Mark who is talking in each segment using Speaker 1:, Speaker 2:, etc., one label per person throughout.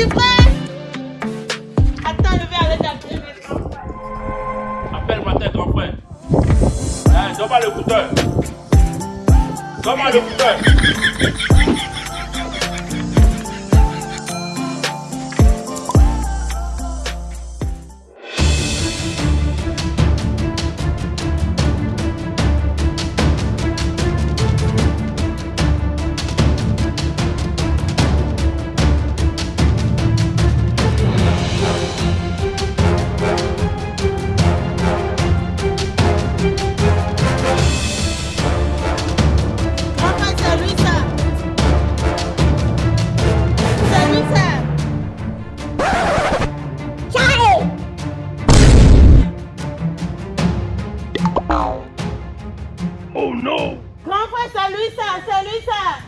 Speaker 1: s'il te plaît. Attends, je vais
Speaker 2: aller t'appeler Appelle-moi tes grands frères. Hein, donne-moi l'écouteur. Donne-moi.
Speaker 1: Oh non.
Speaker 2: Grand frère, c'est lui ça, c'est lui ça.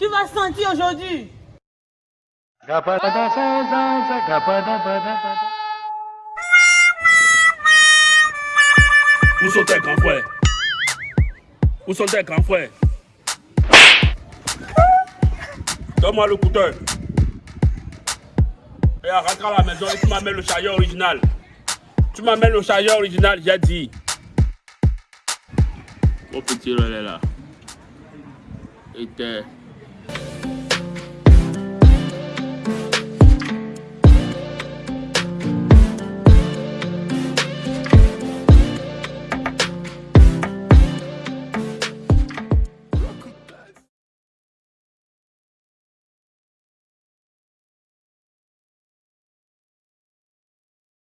Speaker 2: Tu vas sentir aujourd'hui.
Speaker 1: Où sont tes grands frères? Où sont tes grands frères? Donne-moi le couteau. Et rentre à la maison et tu m'amènes le chariot original. Tu m'amènes le chariot original, j'ai dit. opetiro lela. I te